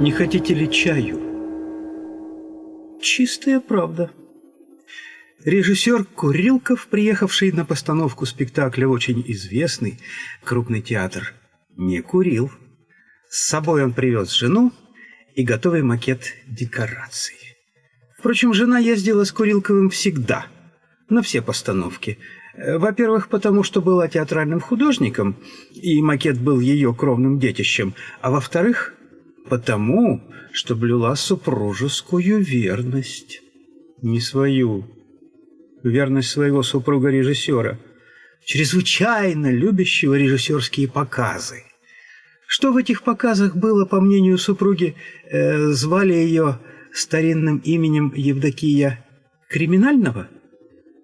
Не хотите ли чаю? Чистая правда. Режиссер Курилков, приехавший на постановку спектакля очень известный крупный театр, не курил. С собой он привез жену и готовый макет декораций. Впрочем, жена ездила с Курилковым всегда, на все постановки. Во-первых, потому что была театральным художником, и макет был ее кровным детищем, а во-вторых, потому что блюла супружескую верность. Не свою, верность своего супруга-режиссера, чрезвычайно любящего режиссерские показы. Что в этих показах было, по мнению супруги, э, звали ее старинным именем Евдокия Криминального?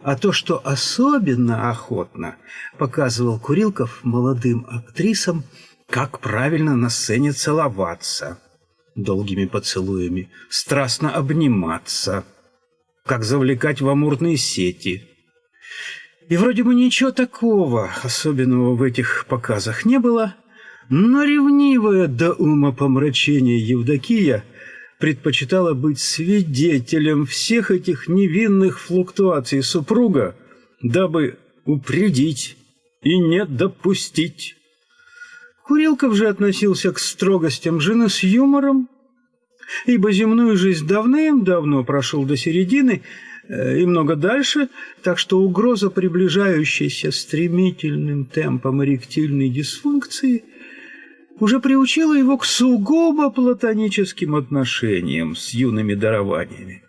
А то, что особенно охотно показывал Курилков молодым актрисам, как правильно на сцене целоваться долгими поцелуями, страстно обниматься, как завлекать в амурные сети. И вроде бы ничего такого особенного в этих показах не было, но ревнивая до ума помрачения Евдокия предпочитала быть свидетелем всех этих невинных флуктуаций супруга, дабы упредить и не допустить. Курилков же относился к строгостям жены с юмором, ибо земную жизнь давным-давно прошел до середины э, и много дальше, так что угроза приближающейся стремительным темпом эректильной дисфункции уже приучила его к сугубо платоническим отношениям с юными дарованиями.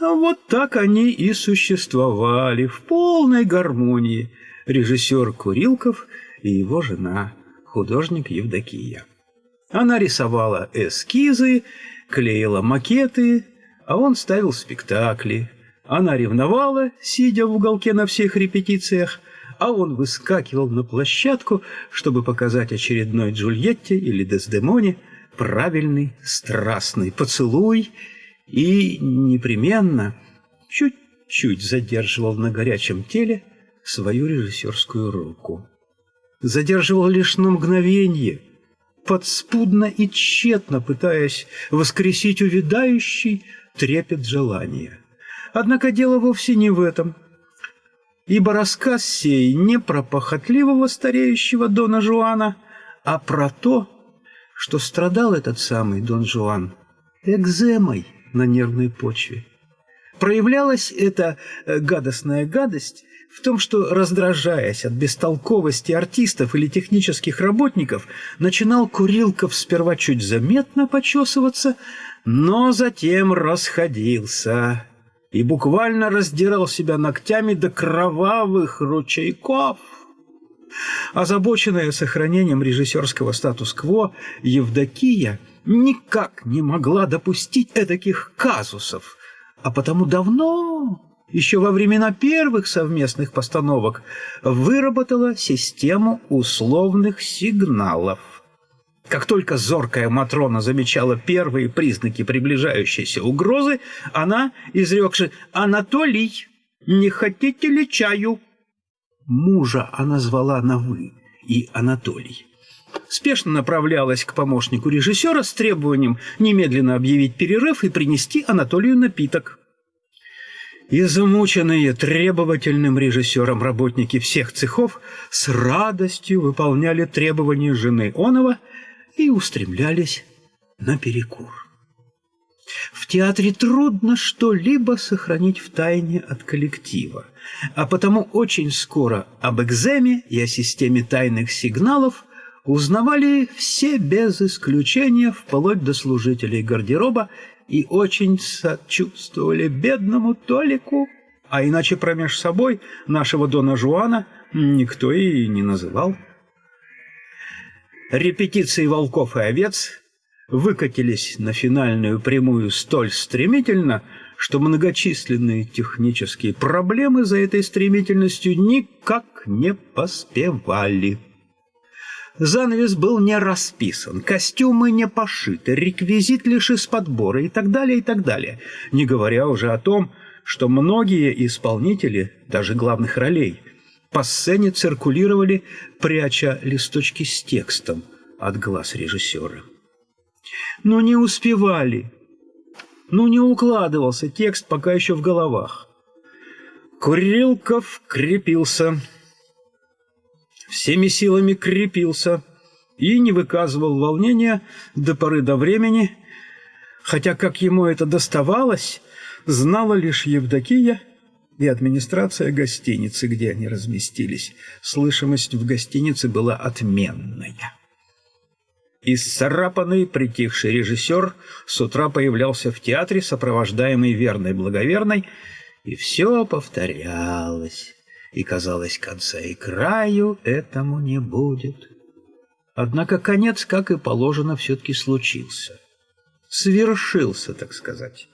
А вот так они и существовали в полной гармонии режиссер Курилков и его жена художник Евдокия. Она рисовала эскизы, клеила макеты, а он ставил спектакли. Она ревновала, сидя в уголке на всех репетициях, а он выскакивал на площадку, чтобы показать очередной Джульетте или Дездемоне правильный страстный поцелуй и непременно чуть-чуть задерживал на горячем теле свою режиссерскую руку задерживал лишь на мгновение, подспудно и тщетно пытаясь воскресить увядающий трепет желания. Однако дело вовсе не в этом, ибо рассказ сей не про похотливого стареющего Дона Жуана, а про то, что страдал этот самый Дон Жуан экземой на нервной почве. Проявлялась эта э, гадостная гадость в том, что, раздражаясь от бестолковости артистов или технических работников, начинал Курилков сперва чуть заметно почесываться, но затем расходился и буквально раздирал себя ногтями до кровавых ручейков. Озабоченная сохранением режиссерского статус-кво, Евдокия никак не могла допустить этаких казусов, а потому давно еще во времена первых совместных постановок выработала систему условных сигналов. Как только зоркая Матрона замечала первые признаки приближающейся угрозы, она, изрекши «Анатолий, не хотите ли чаю?» Мужа она звала на «вы» и Анатолий. Спешно направлялась к помощнику режиссера с требованием немедленно объявить перерыв и принести Анатолию напиток. Измученные требовательным режиссером работники всех цехов с радостью выполняли требования жены Онова и устремлялись на перекур. В театре трудно что-либо сохранить в тайне от коллектива, а потому очень скоро об экземе и о системе тайных сигналов узнавали все без исключения, вплоть до служителей гардероба и очень сочувствовали бедному Толику, а иначе промеж собой нашего Дона Жуана никто и не называл. Репетиции «Волков и овец» выкатились на финальную прямую столь стремительно, что многочисленные технические проблемы за этой стремительностью никак не поспевали. Занавес был не расписан, костюмы не пошиты, реквизит лишь из подбора и так далее, и так далее. Не говоря уже о том, что многие исполнители, даже главных ролей, по сцене циркулировали, пряча листочки с текстом от глаз режиссера. Но не успевали. Ну, не укладывался текст пока еще в головах. Курилков крепился. Всеми силами крепился и не выказывал волнения до поры до времени, хотя как ему это доставалось, знала лишь Евдокия и администрация гостиницы, где они разместились. Слышимость в гостинице была отменная. Исцарапанный, притихший режиссер с утра появлялся в театре, сопровождаемый верной благоверной, и все повторялось, и, казалось, конца и краю этому не будет. Однако конец, как и положено, все-таки случился. Свершился, так сказать.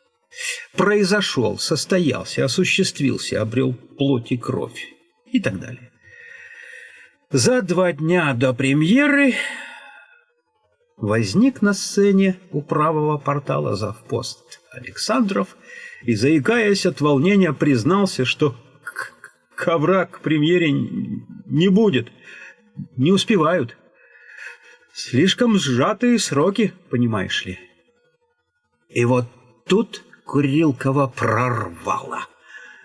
Произошел, состоялся, осуществился, обрел плоть и кровь и так далее. За два дня до премьеры возник на сцене у правого портала завпост Александров и, заикаясь от волнения, признался, что ковра к премьере не будет, не успевают. Слишком сжатые сроки, понимаешь ли. И вот тут Курилкова прорвало.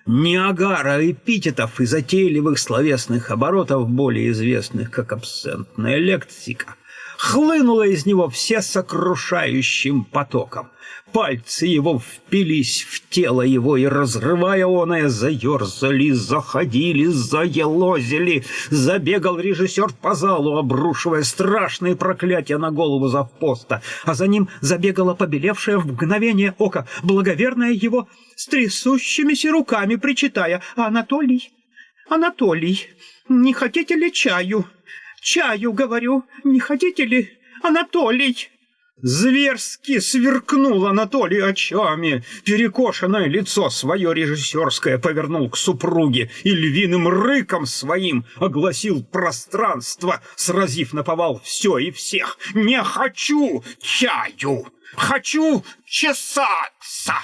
Ниагара эпитетов и затейливых словесных оборотов, более известных как абсентная лексика, хлынула из него все сокрушающим потоком. Пальцы его впились в тело его, и, разрывая оное, заерзали, заходили, заелозили. Забегал режиссер по залу, обрушивая страшные проклятия на голову завпоста, а за ним забегала побелевшая в мгновение ока благоверная его с трясущимися руками, причитая «Анатолий, Анатолий, не хотите ли чаю?» Чаю, говорю, не хотите ли, Анатолий?» Зверски сверкнул Анатолий очами, перекошенное лицо свое режиссерское повернул к супруге и львиным рыком своим огласил пространство, сразив наповал все и всех. «Не хочу чаю! Хочу чесаться!»